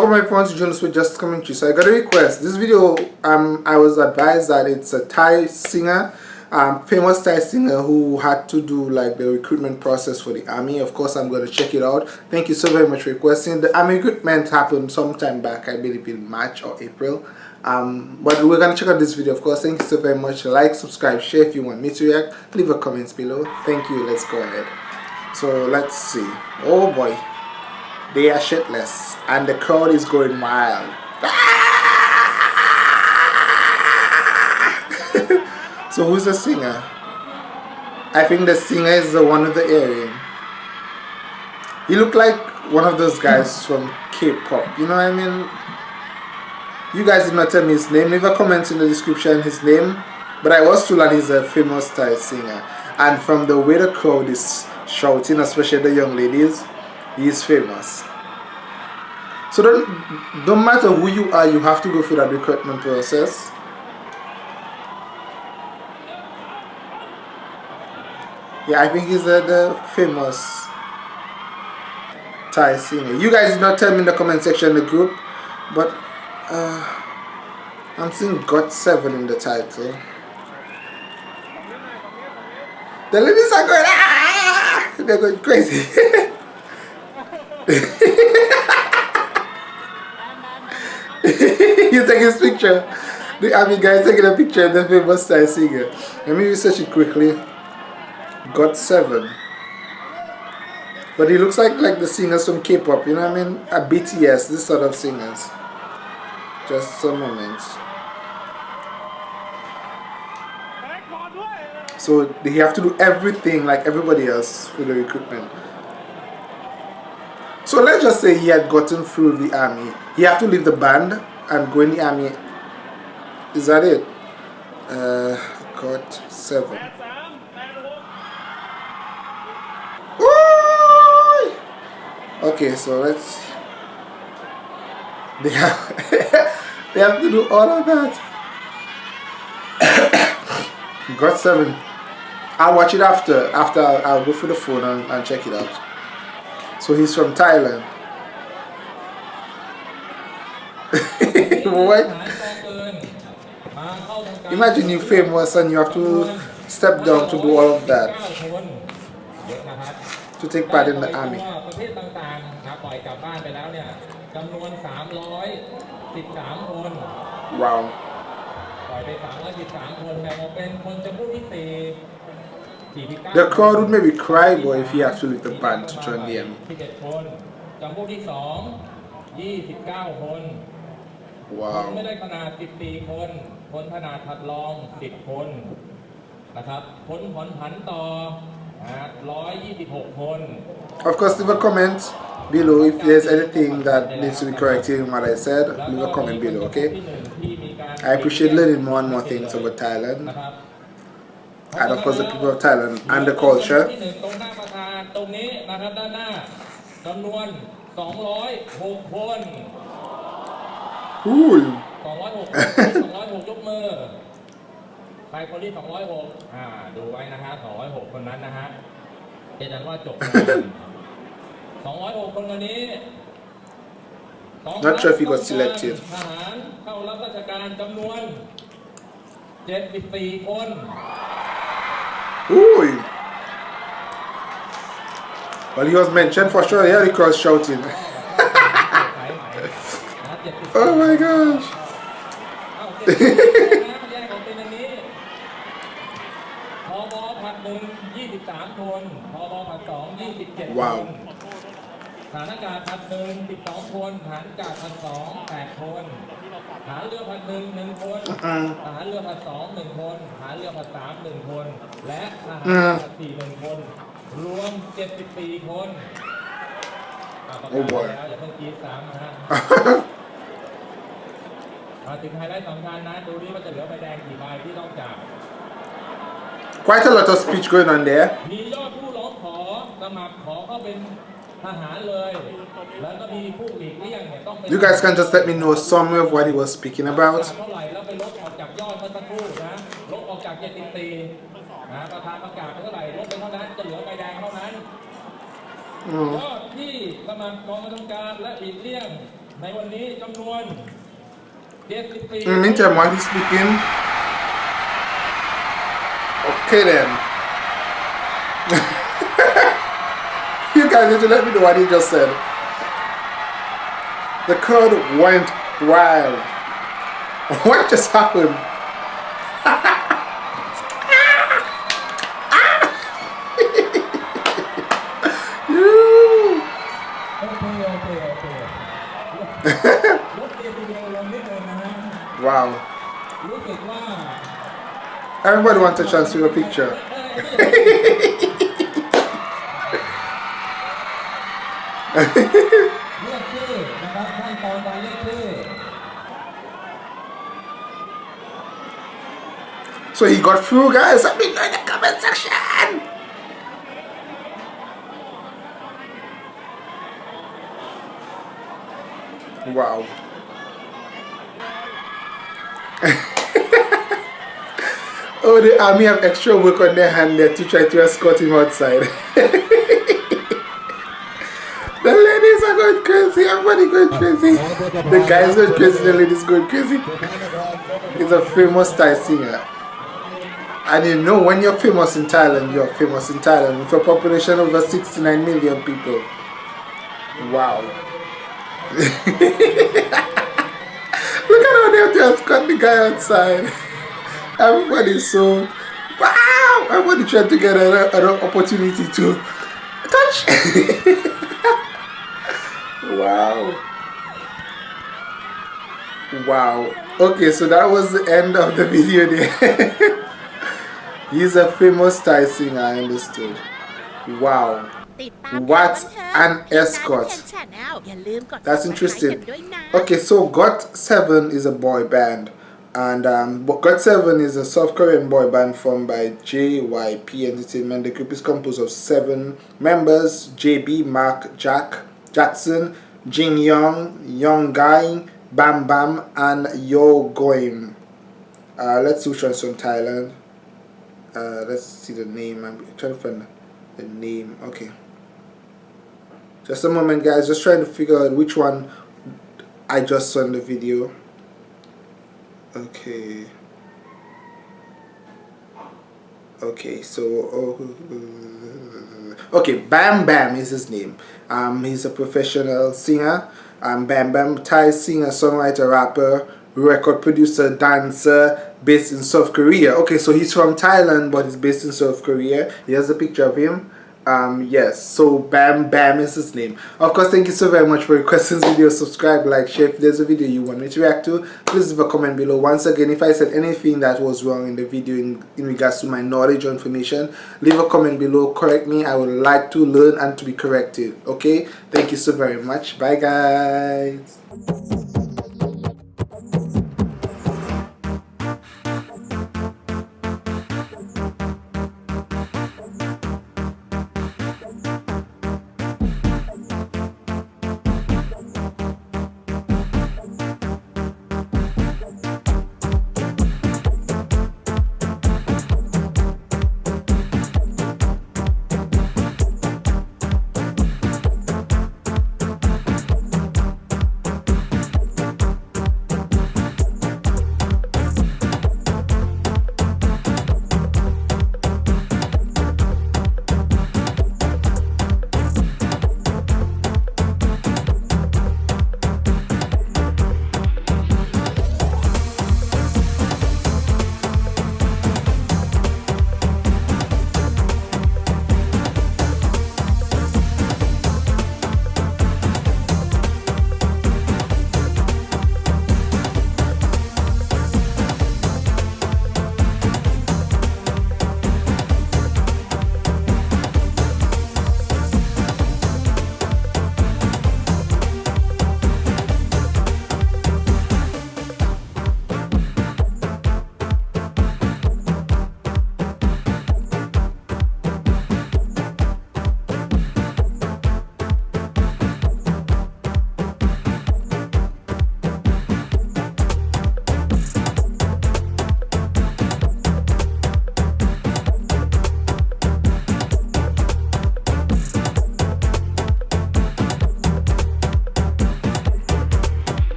Of my phones, journalists with just commentary. So I got a request. This video, um, I was advised that it's a Thai singer, um, famous Thai singer who had to do like the recruitment process for the army. Of course, I'm going to check it out. Thank you so very much for requesting. The army recruitment happened sometime back, I believe in March or April. Um, but we're going to check out this video, of course. Thank you so very much. Like, subscribe, share if you want me to react. Leave a comments below. Thank you. Let's go ahead. So let's see. Oh boy. They are shitless and the crowd is going wild. so who's the singer? I think the singer is the one of the area. He looked like one of those guys from K-pop. You know what I mean? You guys did not tell me his name. Leave a comment in the description his name. But I was told that he's a famous Thai singer. And from the way the crowd is shouting, especially the young ladies, he is famous. So don't, don't matter who you are, you have to go through that recruitment process. Yeah, I think he's the famous Thai singer. You guys did not tell me in the comment section the group, but uh, I'm seeing GOT7 in the title. The ladies are going, ah, ah, ah, ah! They're going crazy. He's taking his picture. The army guy taking a picture of the famous Thai singer. Let me research it quickly. GOT7. But he looks like like the singers from K-pop, you know what I mean? A BTS, this sort of singers. Just some moments. So they have to do everything like everybody else with the recruitment. So let's just say he had gotten through the army. He have to leave the band and go in the army. Is that it? Uh, got seven. Ooh! Okay, so let's. They have they have to do all of that. got seven. I'll watch it after. After I'll, I'll go through the phone and, and check it out. So he's from Thailand. what? Imagine you're famous and you have to step down to do all of that. To take part in the army. Wow. The crowd would maybe cry boy if he has to leave the band to join the army. จำพวกที่สอง29 คนคนไม่ได้ขนาด14คน คนขนาดถัดรอง 10 คน นะครับคนผ่อนผันต่อ126 คน Of course, leave a comment below if there's anything that needs to be corrected in what I said. Leave a comment below, okay? I appreciate learning more and more things about Thailand And of course the people of Thailand and the culture. ตรงนี้นะครับด้านหน้าจำนวน 206 คนอุ้ย206 206ยกมือใครคนที่206อ่าดูไว้นะฮะ206 คนนั้นนะฮะเป็นอันว่าจบ206 คนคนนี้ Not sure if he got selected ทหารเข้ารับราชการจำนวน 74 คน Ooh. Well, he was mentioned for sure. Yeah, because shouting. oh my gosh. wow. ฐานอากาศพันหนึ่งสิบสองคนฐานอากาศพันสองแปดคนฐานเรือพันหนึ่งหนึ่งคนฐานเรือพันสองหนึ่งคนฐานเรือพันสามหนึ่งคน และทหารพันสี่หนึ่งคน รวมเจ็ดสิบสี่คนโอ้โหแล้วอย่าเพิ่งกีดสามนะฮะถึงไฮไลท์สำคัญนะ ดูนี่ว่าจะเหลือใบแดงกี่ใบที่ต้องจับ Quite a lot of speech going on there. มียอดผู้ร้องขอสมัครขอเข้าเป็น You guys can just let me know some of what he was speaking about. Mm. ในวันนี้จำนวน74 In the meantime, while he's speaking, okay then. you guys need to let me know what he just said. The crowd went wild. What just happened? wow. Everybody wants a chance to a picture. so he got through guys, let me know in the comment section! Wow. oh, the army have extra work on their hand there to try to escort him outside. the ladies are going crazy. Everybody going crazy. The guys going crazy. The ladies going crazy. He's a famous Thai singer. And you know when you're famous in Thailand, you're famous in Thailand with a population over 69 million people. Wow. Look at how they just got the guy outside. Everybody's so wow. Everybody trying to get an, an opportunity to touch. wow. Wow. Okay, so that was the end of the video there. He's a famous Thai singer, I understood. Wow. What an escort. That's interesting. Okay, so GOT7 is a boy band. And um, GOT7 is a South Korean boy band formed by JYP Entertainment. The group is composed of seven members JB, Mark, Jack, Jackson, Jin Young, Young Guy, Bam Bam, and Yo Goim. Uh, let's see which one's from Thailand. Uh, let's see the name. I'm trying to find the name. Okay. Just a moment, guys. Just trying to figure out which one I just saw in the video. Okay. Okay, so oh, okay, Bam Bam is his name. Um, he's a professional singer. Um, Bam Bam, Thai singer, songwriter, rapper, record producer, dancer, based in South Korea. Okay, so he's from Thailand, but he's based in South Korea. Here's a picture of him. Um, yes, so Bam Bam is his name. Of course, thank you so very much for your questions video. Subscribe, like, share. If there's a video you want me to react to, please leave a comment below. Once again, if I said anything that was wrong in the video in, in regards to my knowledge or information, leave a comment below. Correct me. I would like to learn and to be corrected. Okay? Thank you so very much. Bye, guys.